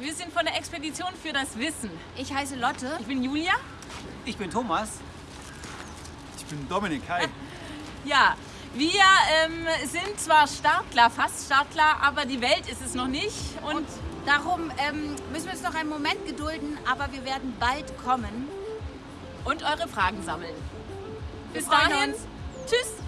Wir sind von der Expedition für das Wissen. Ich heiße Lotte. Ich bin Julia. Ich bin Thomas. Ich bin Dominik, hi. Ah. Ja, wir ähm, sind zwar Startklar, fast Startklar, aber die Welt ist es noch nicht. Und, Darum ähm, müssen wir uns noch einen Moment gedulden, aber wir werden bald kommen. und eure Fragen sammeln. Bis dahin, uns. tschüss.